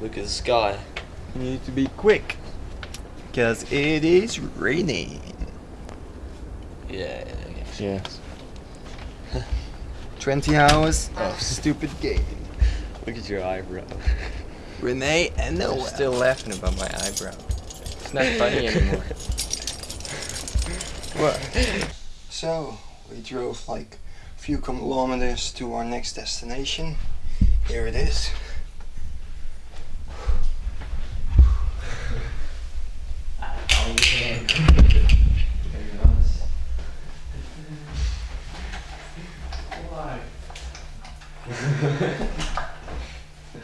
Look at the sky. You need to be quick. Because it is raining. Yeah. Yeah. 20 hours of oh. stupid game. Look at your eyebrow. Renee and I'm Noah. still laughing about my eyebrow. It's not funny anymore. What? So, we drove like a few kilometers to our next destination. Here it is.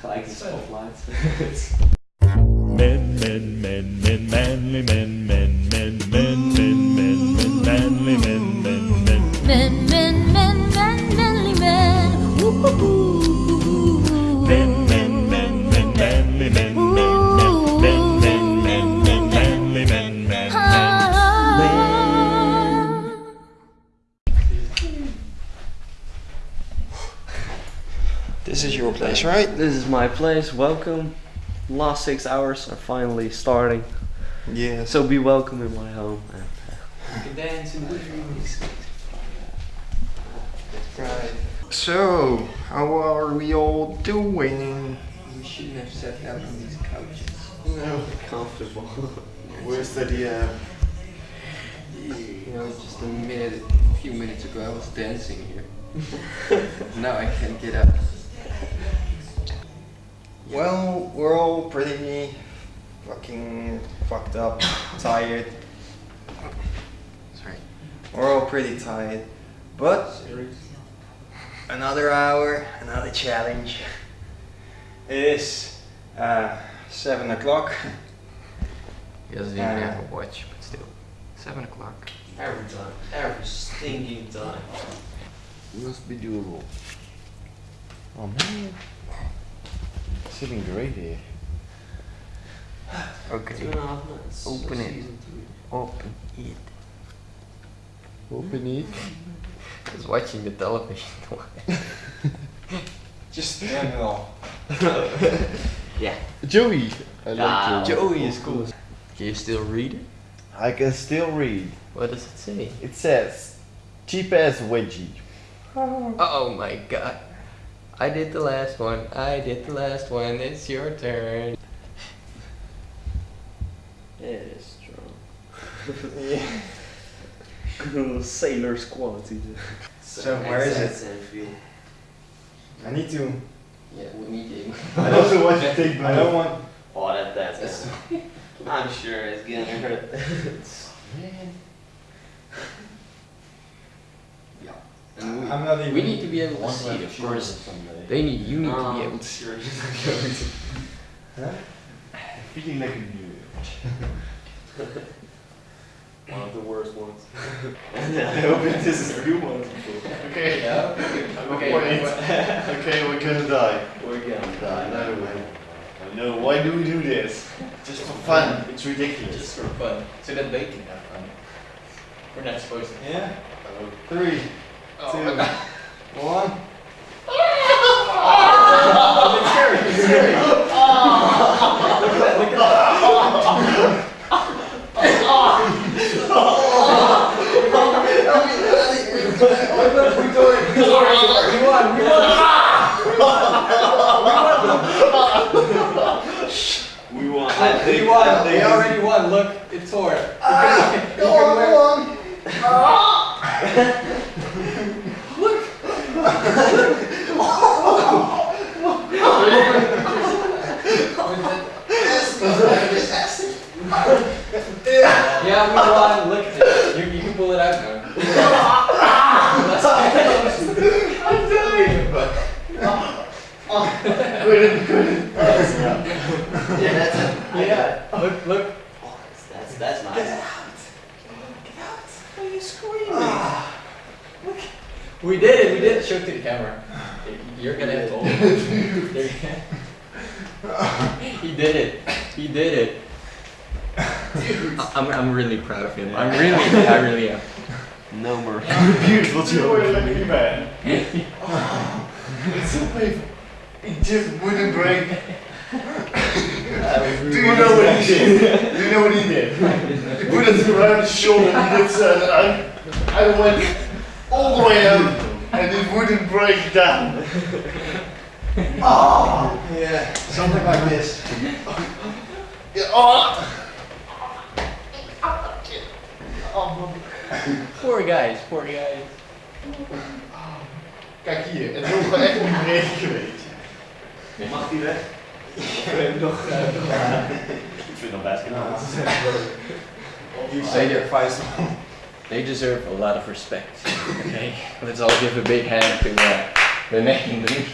Like spotlights. Men, men, men, men, manly men, men, This is your place, right? This is my place. Welcome. Last six hours are finally starting. Yeah. So be welcome in my home. And, Right. So, how are we all doing? We shouldn't have sat down on these couches. No. comfortable. Where's the uh, You know, just a minute, a few minutes ago I was dancing here. now I can't get up. Well, we're all pretty fucking fucked up, tired. Sorry. We're all pretty tired. But another hour, another challenge. It is uh, seven o'clock. He doesn't even have a watch, but still. Seven o'clock. Every time. Every stinking time. Must be doable. Oh man. Sitting great here. Okay. Two and a half minutes. Open it. Open it. Open it. I was watching the television. Just turn it off. Yeah. Joey! I like Ah, Joey. Joey is cool. Can you still read it? I can still read. What does it say? It says, cheap ass wedgie. Oh my god. I did the last one. I did the last one. It's your turn. Yeah, it is strong. yeah. Sailor's quality. So where is it? Feel. I need to. Yeah, we need him. I don't know what to take, but I don't want. Oh, that, that's. I'm sure it's gonna hurt. Man. And we, I'm not even. we need to be able to see it, of course. They need, you need to be able to see sure he's not going to. Feeling like a new One of the worst ones. I hope this is a new one. Okay. Yeah. Okay. okay, we're gonna die. We're gonna Die. die. No way. I know. Why do we do this? Just for fun. It's ridiculous. Just for fun, so that they can have fun. We're not supposed to. Yeah. Three, Oh two, my god. one. We won. We won. We already won. Look, it tore. Ah, go on, go on. Yeah, we won. Look at it. You, you can pull it out now. I'm telling you. Yeah, that's it. Yeah. Look, look. That's, that's nice. We did it. We did it. Show it to the camera. You're gonna have to He did it. He did it. I- I'm, I'm really proud of him. I'm really, I really am. No more. Beautiful Joey. lucky man. It's so painful. It just wouldn't break. Do you know what he did? Do you know what he did? He put it around his shoulder and he did so, and I, I went all the way up and it wouldn't break down. Oh, Yeah, something like this. yeah, oh. Poor guys, poor guys. Kijk hier, het wil gewoon echt niet breken geweest. Mag die weg? Ik vind dat best gedaan. You say your advice. They deserve a lot of respect. Okay, let's all give a big hand to uh, the name. Hey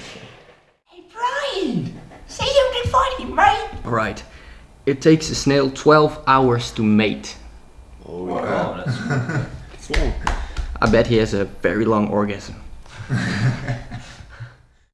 Alright. It takes a snail 12 hours to mate. Oh, wow. that's long. I bet he has a very long orgasm.